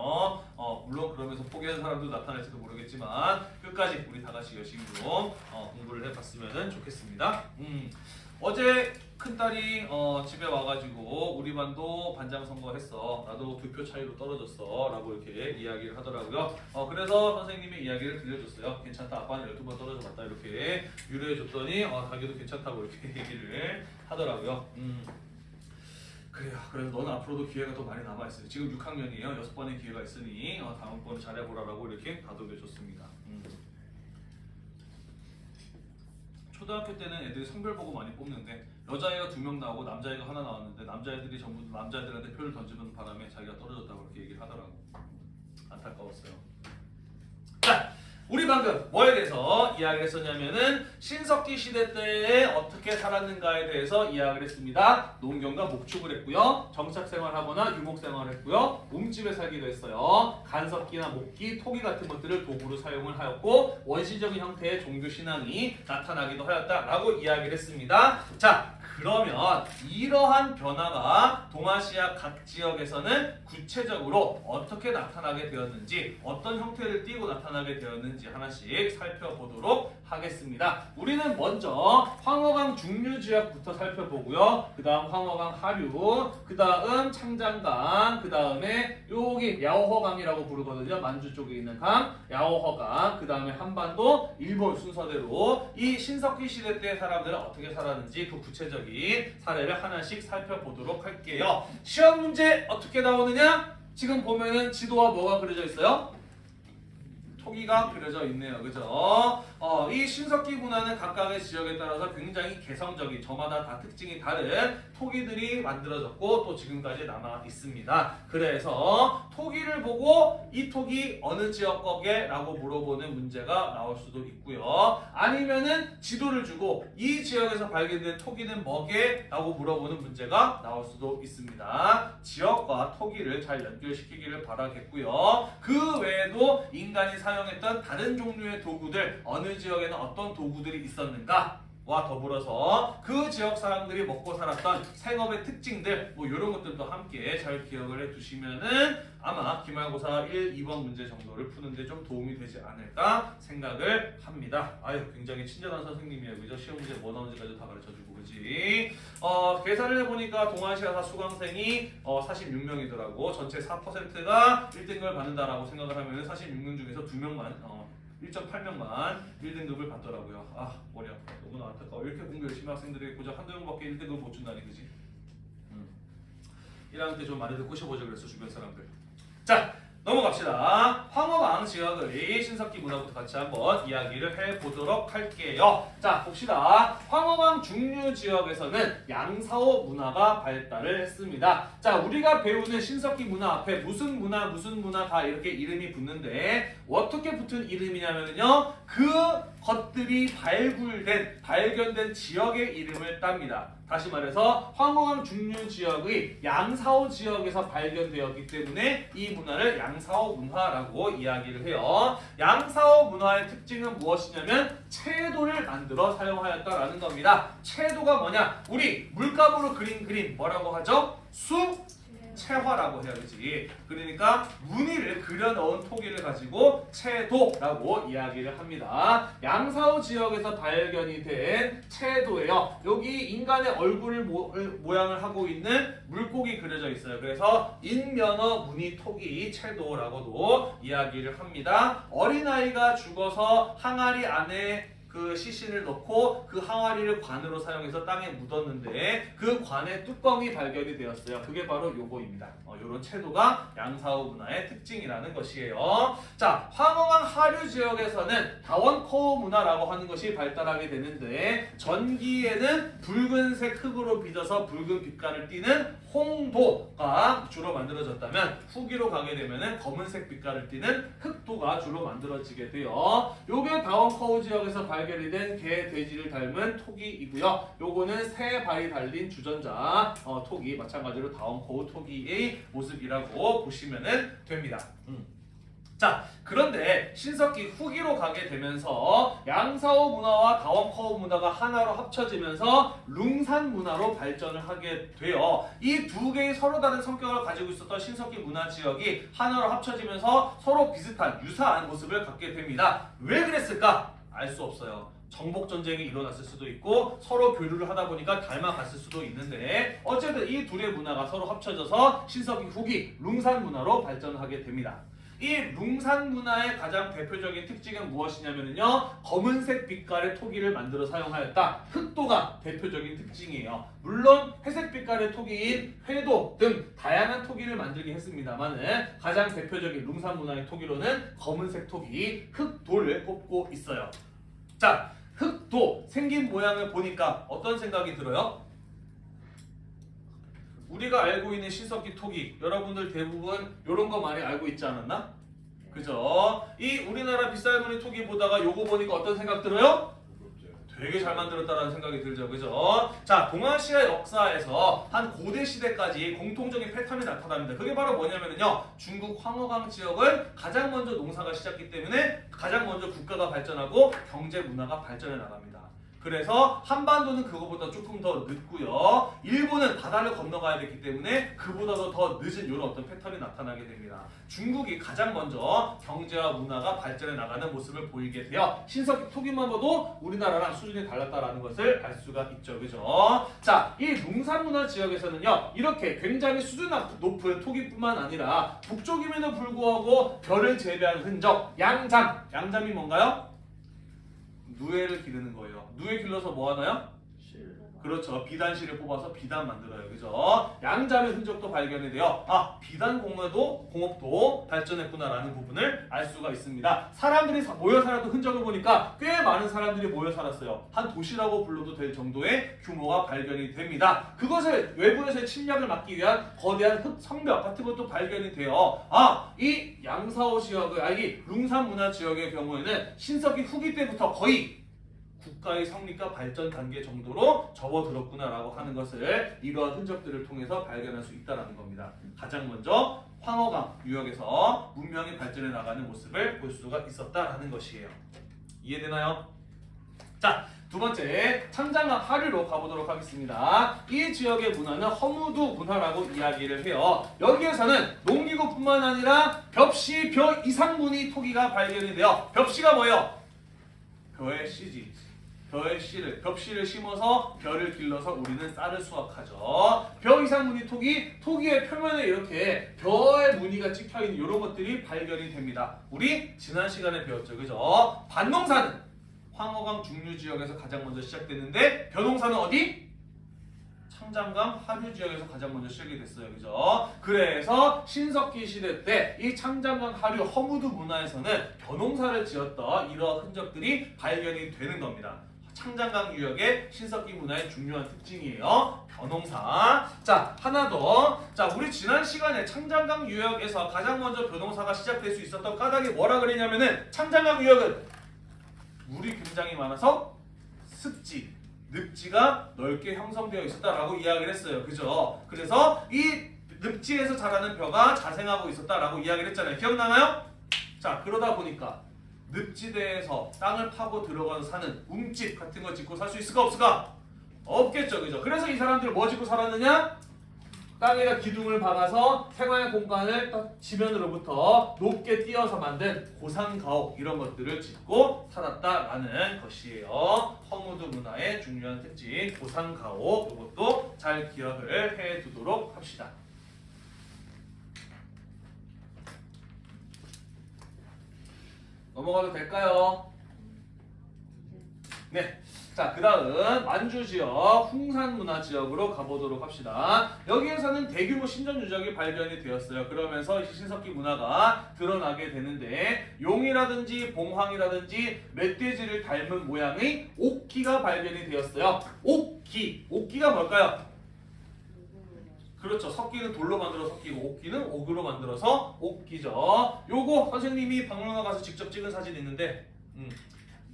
어, 물론 그러면서 포기하는 사람도 나타날지도 모르겠지만 끝까지 우리 다 같이 열심히 좀 어, 공부를 해봤으면 좋겠습니다. 음. 어제 큰딸이 어, 집에 와가지고 우리 반도 반장 선거했어. 나도 두 표 차이로 떨어졌어. 라고 이렇게 이야기를 하더라고요. 어, 그래서 선생님이 이야기를 들려줬어요. 괜찮다. 아빠는 12번 떨어져 봤다. 이렇게 유래해줬더니 어, 자기도 괜찮다고 이렇게 얘기를 하더라고요. 음. 그래요. 그래서 너는 앞으로도 기회가 더 많이 남아있어요. 지금 6학년이에요. 여섯 번의 기회가 있으니 어, 다음번에 잘해보라라고 이렇게 다독여줬습니다. 음. 초등학교 때는 애들이 성별 보고 많이 뽑는데 여자애가 두 명 나오고 남자애가 하나 나왔는데 남자애들이 전부 남자애들한테 표를 던지는 바람에 자기가 떨어졌다고 이렇게 얘기를 하더라고. 안타까웠어요. 자 우리 방금 뭐에 대해서 이야기를 했었냐면은 신석기 시대 때에 어떻게 살았는가에 대해서 이야기를 했습니다. 농경과 목축을 했고요. 정착 생활하거나 유목 생활을 했고요. 몸집에 살기도 했어요. 간석기나 목기, 토기 같은 것들을 도구로 사용을 하였고 원시적인 형태의 종교 신앙이 나타나기도 하였다라고 이야기를 했습니다. 자, 그러면 이러한 변화가 동아시아 각 지역에서는 구체적으로 어떻게 나타나게 되었는지 어떤 형태를 띠고 나타나게 되었는지 하나씩 살펴보도록 하겠습니다. 우리는 먼저 황허강 중류 지역부터 살펴보고요. 그 다음 황허강 하류, 그 다음 창장강, 그 다음에 여기 야오허강이라고 부르거든요. 만주 쪽에 있는 강, 야오허강, 그 다음에 한반도, 일본 순서대로 이 신석기 시대 때 사람들은 어떻게 살았는지 그 구체적인 사례를 하나씩 살펴보도록 할게요. 시험 문제 어떻게 나오느냐? 지금 보면은 지도와 뭐가 그려져 있어요? 토기가 그려져 있네요. 그죠? 어, 이 신석기 문화는 각각의 지역에 따라서 굉장히 개성적인 저마다 다 특징이 다른 토기들이 만들어졌고 또 지금까지 남아 있습니다. 그래서 토기를 보고 이 토기 어느 지역 거게 라고 물어보는 문제가 나올 수도 있고요. 아니면은 지도를 주고 이 지역에서 발견된 토기는 뭐게 라고 물어보는 문제가 나올 수도 있습니다. 지역과 토기를 잘 연결시키기를 바라겠고요. 그 외에도 인간이 사용했던 다른 종류의 도구들 어느 지역에는 어떤 도구들이 있었는가 와 더불어서 그 지역 사람들이 먹고 살았던 생업의 특징들 뭐 이런 것들도 함께 잘 기억을 해두시면은 아마 기말고사 1, 2번 문제 정도를 푸는데 좀 도움이 되지 않을까 생각을 합니다. 아유 굉장히 친절한 선생님이에요. 그죠? 시험 문제 뭐 나오는지까지 다 가르쳐주고 그지? 어, 계산을 해보니까 동아시아사 수강생이 어, 46명이더라고. 전체 4%가 1등급을 받는다라고 생각을 하면 46명 중에서 2명만 어, 1.8명만 1등급을 받더라고요. 아 머리 아파. 너무나 안타까워. 이렇게 공부 열심히 한 학생들이 고작 한두 명밖에 1등급 못 준다니 그지? 음. 1학년 때좀 말을 꼬셔보자 그랬어 주변 사람들. 자 넘어갑시다. 황허강 지역의 신석기 문화부터 같이 한번 이야기를 해보도록 할게요. 자 봅시다. 황허강 중류 지역에서는 양사호 문화가 발달을 했습니다. 자 우리가 배우는 신석기 문화 앞에 무슨 문화 무슨 문화 다 이렇게 이름이 붙는데 어떻게 붙은 이름이냐면요. 그 것들이 발굴된 발견된 지역의 이름을 땁니다. 다시 말해서 황호강 중류 지역의 양사호 지역에서 발견되었기 때문에 이 문화를 양사호 문화라고 이야기를 해요. 양사호 문화의 특징은 무엇이냐면 채도를 만들어 사용하였다라는 겁니다. 채도가 뭐냐? 우리 물감으로 그린 그림 뭐라고 하죠? 수 채화라고 해야 되지. 그러니까 무늬를 그려 넣은 토기를 가지고 채도라고 이야기를 합니다. 양사호 지역에서 발견이 된 채도예요. 여기 인간의 얼굴을 모, 모양을 하고 있는 물고기 그려져 있어요. 그래서 인면어 무늬 토기 채도라고도 이야기를 합니다. 어린아이가 죽어서 항아리 안에 그 시신을 넣고 그 항아리를 관으로 사용해서 땅에 묻었는데 그 관의 뚜껑이 발견이 되었어요. 그게 바로 요거입니다. 어, 요런 채도가 양사호 문화의 특징이라는 것이에요. 자, 황허강 하류 지역에서는 다원코어 문화라고 하는 것이 발달하게 되는데 전기에는 붉은색 흙으로 빚어서 붉은 빛깔을 띠는 홍도가 주로 만들어졌다면 후기로 가게 되면은 검은색 빛깔을 띠는 흑도가 주로 만들어지게 돼요. 요게 다원커우 지역에서 발견 이된 개, 돼지를 닮은 토기이고요. 요거는 새 발이 달린 주전자 어, 토기 마찬가지로 다원커우 토기의 모습이라고 보시면은 됩니다. 음. 자, 그런데 신석기 후기로 가게 되면서 양사호 문화와 다원커우 문화가 하나로 합쳐지면서 룽산 문화로 발전을 하게 돼요. 이두 개의 서로 다른 성격을 가지고 있었던 신석기 문화 지역이 하나로 합쳐지면서 서로 비슷한 유사한 모습을 갖게 됩니다. 왜 그랬을까? 알 수 없어요. 정복 전쟁이 일어났을 수도 있고 서로 교류를 하다 보니까 닮아갔을 수도 있는데 어쨌든 이 둘의 문화가 서로 합쳐져서 신석기 후기 룽산 문화로 발전하게 됩니다. 이 룽산 문화의 가장 대표적인 특징은 무엇이냐면요 검은색 빛깔의 토기를 만들어 사용하였다 흑도가 대표적인 특징이에요 물론 회색 빛깔의 토기인 회도 등 다양한 토기를 만들긴 했습니다만 가장 대표적인 룽산 문화의 토기로는 검은색 토기 흑도를 꼽고 있어요 자 흑도 생긴 모양을 보니까 어떤 생각이 들어요? 우리가 알고 있는 신석기 토기 여러분들 대부분 이런 거 많이 알고 있지 않았나? 그죠? 이 우리나라 빗살무늬 토기 보다가 요거 보니까 어떤 생각 들어요? 되게 잘 만들었다라는 생각이 들죠. 그죠? 자, 동아시아 역사에서 한 고대 시대까지 공통적인 패턴이 나타납니다. 그게 바로 뭐냐면요. 중국 황허강 지역은 가장 먼저 농사가 시작했기 때문에 가장 먼저 국가가 발전하고 경제 문화가 발전해 나갑니다. 그래서 한반도는 그거보다 조금 더 늦고요. 일본은 바다를 건너가야 됐기 때문에 그보다도 더 늦은 이런 어떤 패턴이 나타나게 됩니다. 중국이 가장 먼저 경제와 문화가 발전해 나가는 모습을 보이게 돼요. 신석기 토기만 봐도 우리나라랑 수준이 달랐다라는 것을 알 수가 있죠. 그죠? 자, 이 농산문화 지역에서는요. 이렇게 굉장히 수준 높은 토기뿐만 아니라 북쪽임에도 불구하고 별을 재배한 흔적, 양잠. 양잠이 뭔가요? 누에를 기르는 거예요. 누에 길러서 뭐 하나요? 그렇죠. 비단실을 뽑아서 비단 만들어요. 그죠? 양잠의 흔적도 발견이 돼요. 아, 비단 공업도, 공업도 발전했구나라는 부분을 알 수가 있습니다. 사람들이 사- 모여 살았던 흔적을 보니까 꽤 많은 사람들이 모여 살았어요. 한 도시라고 불러도 될 정도의 규모가 발견이 됩니다. 그것을 외부에서의 침략을 막기 위한 거대한 흙 성벽 같은 것도 발견이 돼요. 아, 이 양사호 지역의, 아, 이 룽산 문화 지역의 경우에는 신석기 후기 때부터 거의 국가의 성립과 발전 단계 정도로 접어들었구나라고 하는 것을 이러한 흔적들을 통해서 발견할 수 있다는 겁니다. 가장 먼저 황허강 유역에서 문명이 발전해 나가는 모습을 볼 수가 있었다라는 것이에요. 이해되나요? 자, 두 번째 창장강 하류로 가보도록 하겠습니다. 이 지역의 문화는 허무두 문화라고 이야기를 해요. 여기에서는 농기구뿐만 아니라 벽시 벼 이상무늬 토기가 발견이 돼요. 벽시가 뭐예요? 벼의 씨지. 벼의 씨를 벽씨를 심어서 벼를 길러서 우리는 쌀을 수확하죠. 벼 이상 무늬 토기, 토기의 표면에 이렇게 벼의 무늬가 찍혀 있는 이런 것들이 발견이 됩니다. 우리 지난 시간에 배웠죠, 그죠? 반농사는 황허강 중류 지역에서 가장 먼저 시작됐는데 벼농사는 어디? 창장강 하류 지역에서 가장 먼저 시작이 됐어요. 그죠? 그래서 신석기 시대 때 이 창장강 하류 허무드 문화에서는 벼농사를 지었던 이러한 흔적들이 발견이 되는 겁니다. 창장강 유역의 신석기 문화의 중요한 특징이에요. 벼농사. 자, 하나 더. 자, 우리 지난 시간에 창장강 유역에서 가장 먼저 벼농사가 시작될 수 있었던 까닭이 뭐라 그랬냐면은 창장강 유역은 물이 굉장히 많아서 습지, 늪지가 넓게 형성되어 있었다라고 이야기를 했어요. 그죠? 그래서 이 늪지에서 자라는 벼가 자생하고 있었다라고 이야기를 했잖아요. 기억나나요? 자, 그러다 보니까 늪지대에서 땅을 파고 들어가서 사는 움집 같은 거 짓고 살 수 있을까 없을까? 없겠죠. 그죠? 그래서 이 사람들 뭐 짓고 살았느냐? 땅에다 기둥을 박아서 생활 공간을 딱 지면으로부터 높게 띄어서 만든 고상가옥 이런 것들을 짓고 살았다라는 것이에요. 허무드 문화의 중요한 특징 고상가옥 이것도 잘 기억을 해두도록 합시다. 넘어가도 될까요? 네. 자, 그 다음 만주 지역 홍산 문화 지역으로 가보도록 합시다. 여기에서는 대규모 신전 유적이 발견이 되었어요. 그러면서 이 신석기 문화가 드러나게 되는데 용이라든지 봉황이라든지 멧돼지를 닮은 모양의 옥기가 발견이 되었어요. 옥기, 옥기가 뭘까요? 그렇죠. 석기는 돌로 만들어 석기고 옥기는 옥으로 만들어서 옥기죠. 요거 선생님이 박물관 가서 직접 찍은 사진 있는데 음,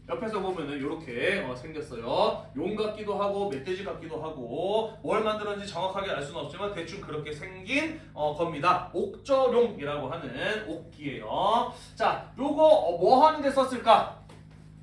옆에서 보면은 이렇게 생겼어요. 용 같기도 하고 멧돼지 같기도 하고 뭘 만들었는지 정확하게 알 수는 없지만 대충 그렇게 생긴 어, 겁니다. 옥저룡이라고 하는 옥기예요. 자, 요거 어, 뭐 하는데 썼을까?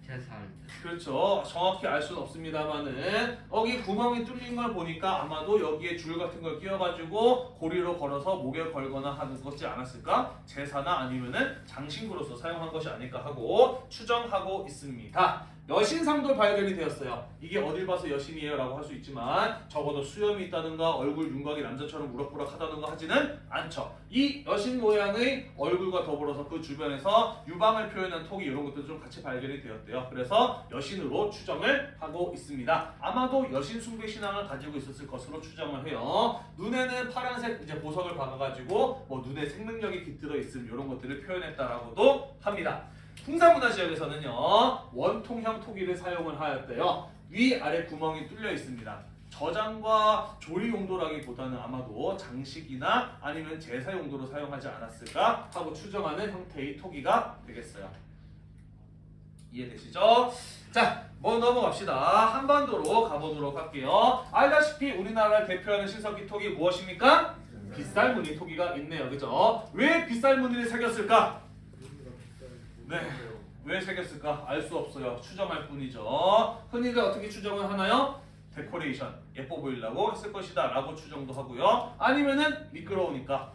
제사할 그렇죠. 정확히 알 수는 없습니다만은 여기 구멍이 뚫린 걸 보니까 아마도 여기에 줄 같은 걸 끼워가지고 고리로 걸어서 목에 걸거나 하는 것이 않았을까? 제사나 아니면은 장신구로서 사용한 것이 아닐까 하고 추정하고 있습니다. 여신상도 발견이 되었어요. 이게 어딜 봐서 여신이에요 라고 할 수 있지만 적어도 수염이 있다든가 얼굴 윤곽이 남자처럼 우락부락하다든가 하지는 않죠. 이 여신 모양의 얼굴과 더불어서 그 주변에서 유방을 표현한 톡이 이런 것도 좀 같이 발견이 되었대요. 그래서 여신으로 추정을 하고 있습니다. 아마도 여신 숭배 신앙을 가지고 있었을 것으로 추정을 해요. 눈에는 파란색 이제 보석을 박아가지고 뭐 눈에 생명력이 깃들어 있음 이런 것들을 표현했다라고도 합니다. 풍사문화 지역에서는요 원통형 토기를 사용을 하였대요. 위 아래 구멍이 뚫려 있습니다. 저장과 조리 용도라기보다는 아마도 장식이나 아니면 제사 용도로 사용하지 않았을까 하고 추정하는 형태의 토기가 되겠어요. 이해되시죠? 자, 뭐 넘어갑시다. 한반도로 가보도록 할게요. 알다시피 우리나라를 대표하는 신석기 톡이 무엇입니까? 빗살무늬 토기가 있네요. 그죠? 왜 빗살무늬를 새겼을까? 네. 왜 새겼을까? 알 수 없어요. 추정할 뿐이죠. 흔히들 어떻게 추정을 하나요? 데코레이션, 예뻐 보이려고 했을 것이다 라고 추정도 하고요. 아니면은 미끄러우니까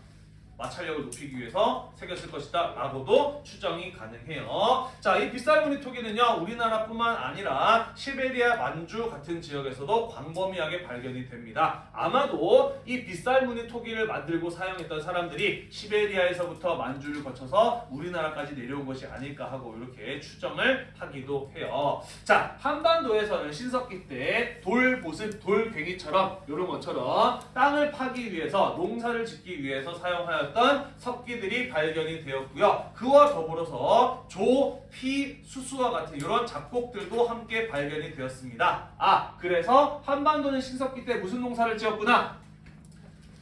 마찰력을 높이기 위해서 새겼을 것이다 라고도 추정이 가능해요. 자, 이 빗살무늬 토기는요, 우리나라뿐만 아니라 시베리아, 만주 같은 지역에서도 광범위하게 발견이 됩니다. 아마도 이 빗살무늬 토기를 만들고 사용했던 사람들이 시베리아에서부터 만주를 거쳐서 우리나라까지 내려온 것이 아닐까 하고 이렇게 추정을 하기도 해요. 자, 한반도에서는 신석기 때 돌보습, 돌괭이처럼 이런 것처럼 땅을 파기 위해서 농사를 짓기 위해서 사용하 였던 석기들이 발견이 되었고요. 그와 더불어서 조, 피, 수수와 같은 이런 잡곡들도 함께 발견이 되었습니다. 아, 그래서 한반도는 신석기 때 무슨 농사를 지었구나?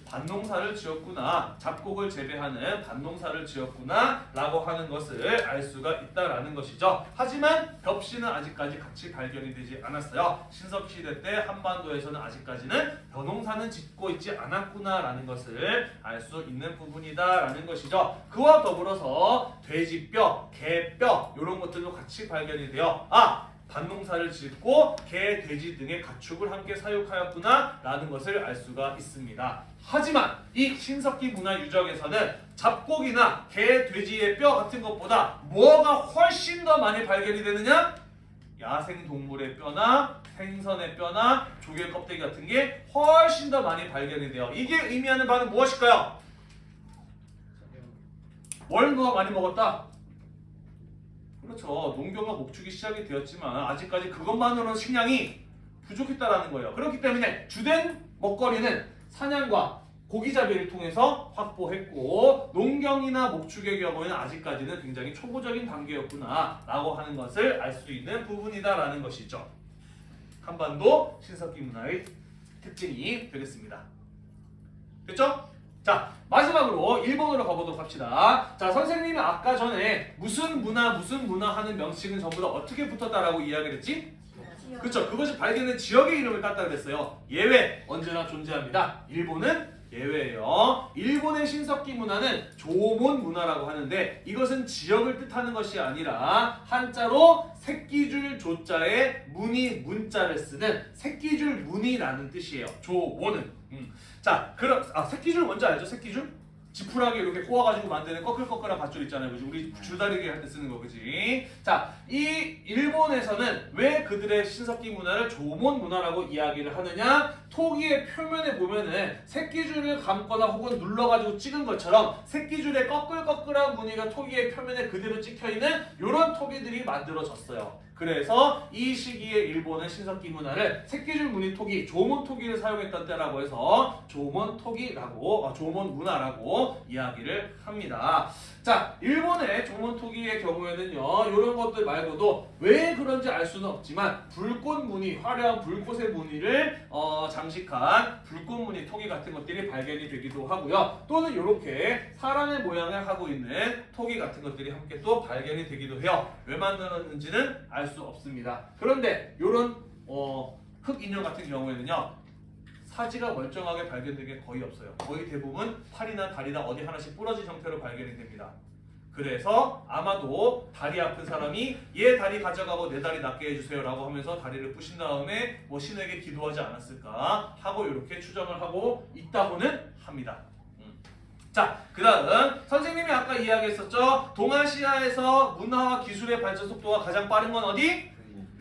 밭농사를 지었구나. 잡곡을 재배하는 밭농사를 지었구나 라고 하는 것을 알 수가 있다라는 것이죠. 하지만 벽시는 아직까지 같이 발견이 되지 않았어요. 신석시대 때 한반도에서는 아직까지는 벼농사는 짓고 있지 않았구나 라는 것을 알 수 있는 부분이다 라는 것이죠. 그와 더불어서 돼지뼈, 개뼈 이런 것들도 같이 발견이 돼요 아 밭농사를 짓고 개, 돼지 등의 가축을 함께 사육하였구나 라는 것을 알 수가 있습니다. 하지만 이 신석기 문화 유적에서는 잡곡이나 개, 돼지의 뼈 같은 것보다 뭐가 훨씬 더 많이 발견이 되느냐? 야생 동물의 뼈나 생선의 뼈나 조개 껍데기 같은 게 훨씬 더 많이 발견이 돼요. 이게 의미하는 바는 무엇일까요? 뭘 누가 많이 먹었다? 그렇죠. 농경과 목축이 시작이 되었지만 아직까지 그것만으로는 식량이 부족했다라는 거예요. 그렇기 때문에 주된 먹거리는 사냥과 고기잡이를 통해서 확보했고 농경이나 목축의 경우에는 아직까지는 굉장히 초보적인 단계였구나 라고 하는 것을 알 수 있는 부분이다 라는 것이죠. 한반도 신석기 문화의 특징이 되겠습니다. 됐죠? 자 마지막으로 일본어로 가보도록 합시다. 자 선생님이 아까 전에 무슨 문화 무슨 문화 하는 명칭은 전부 다 어떻게 붙었다라고 이야기를 했지? 그렇죠. 그것이 발견된 지역의 이름을 땄다 그랬어요. 예외 언제나 존재합니다. 일본은 예외예요. 일본의 신석기 문화는 조몬 문화라고 하는데 이것은 지역을 뜻하는 것이 아니라 한자로 새끼줄 조자에 문이 문자를 쓰는 새끼줄 문이라는 뜻이에요. 조몬은. 음. 자, 그럼 아 새끼줄 뭔지 알죠? 새끼줄? 지푸라기 이렇게 꼬아가지고 만드는 꺼끌꺼끌한 밧줄 있잖아요. 그지? 우리 줄다리기 할 때 쓰는 거, 그지? 자, 이 일본에서는 왜 그들의 신석기 문화를 조몬 문화라고 이야기를 하느냐? 토기의 표면에 보면은 새끼줄을 감거나 혹은 눌러가지고 찍은 것처럼 새끼줄에 꺼끌꺼끌한 무늬가 토기의 표면에 그대로 찍혀있는 이런 토기들이 만들어졌어요. 그래서 이 시기에 일본은 신석기 문화를 새끼줄 무늬 토기, 조몬 토기를 사용했던 때라고 해서 조몬 토기라고, 어, 조몬 문화라고 이야기를 합니다. 자, 일본의 조몬 토기의 경우에는요, 이런 것들 말고도 왜 그런지 알 수는 없지만 불꽃 무늬, 화려한 불꽃의 무늬를 어, 장 식한 불꽃 무늬 토기 같은 것들이 발견이 되기도 하고요. 또는 이렇게 사람의 모양을 하고 있는 토기 같은 것들이 함께 또 발견이 되기도 해요. 왜 만들었는지는 알 수 없습니다. 그런데 이런 어, 흙 인형 같은 경우에는요. 사지가 멀쩡하게 발견된 게 거의 없어요. 거의 대부분 팔이나 다리나 어디 하나씩 부러진 형태로 발견이 됩니다. 그래서 아마도 다리 아픈 사람이 얘 다리 가져가고 내 다리 낫게 해주세요 라고 하면서 다리를 부신 다음에 뭐 신에게 기도하지 않았을까 하고 이렇게 추정을 하고 있다고는 합니다. 음. 자, 그 다음 선생님이 아까 이야기했었죠. 동아시아에서 문화와 기술의 발전 속도가 가장 빠른 건 어디?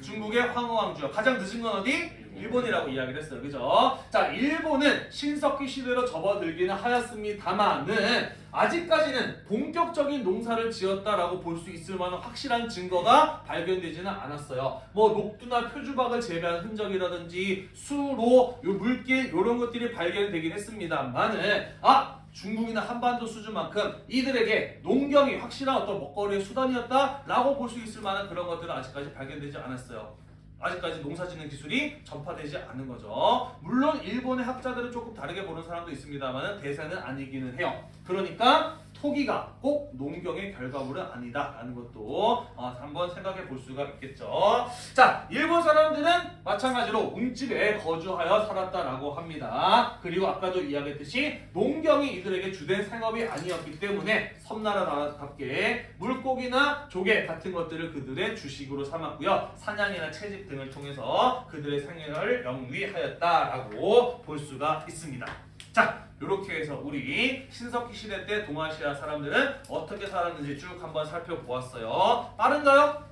중국의 황후왕주요. 가장 늦은 건 어디? 일본이라고 이야기를 했어요. 그죠? 자, 일본은 신석기 시대로 접어들기는 하였습니다만은 아직까지는 본격적인 농사를 지었다라고 볼 수 있을 만한 확실한 증거가 발견되지는 않았어요. 뭐 녹두나 표주박을 재배한 흔적이라든지 수로, 요 물길 이런 것들이 발견되긴 했습니다만은 아 중국이나 한반도 수준만큼 이들에게 농경이 확실한 어떤 먹거리의 수단이었다라고 볼 수 있을 만한 그런 것들은 아직까지 발견되지 않았어요. 아직까지 농사짓는 기술이 전파되지 않은 거죠. 물론 일본의 학자들은 조금 다르게 보는 사람도 있습니다만 대세는 아니기는 해요. 그러니까 토기가 꼭 농경의 결과물은 아니다 라는 것도 어, 한번 생각해 볼 수가 있겠죠. 자, 일본 사람들은 마찬가지로 웅집에 거주하여 살았다라고 합니다. 그리고 아까도 이야기했듯이 농경이 이들에게 주된 생업이 아니었기 때문에 섬나라답게 물고기나 조개 같은 것들을 그들의 주식으로 삼았고요. 사냥이나 채집 등을 통해서 그들의 생애를 영위하였다라고 볼 수가 있습니다. 자, 이렇게 해서 우리 신석기 시대 때 동아시아 사람들은 어떻게 살았는지 쭉 한번 살펴보았어요. 빠른가요?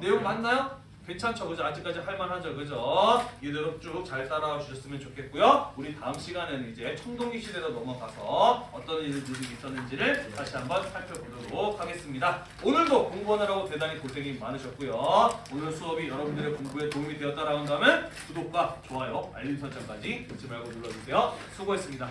내용 맞나요? 괜찮죠? 그죠? 아직까지 할만하죠? 그죠? 이대로 쭉 잘 따라와 주셨으면 좋겠고요. 우리 다음 시간에는 이제 청동기 시대로 넘어가서 어떤 일들이 있었는지를 다시 한번 살펴보도록 하겠습니다. 오늘도 공부하느라고 대단히 고생이 많으셨고요. 오늘 수업이 여러분들의 공부에 도움이 되었다라고 한다면 구독과 좋아요, 알림 설정까지 잊지 말고 눌러주세요. 수고했습니다.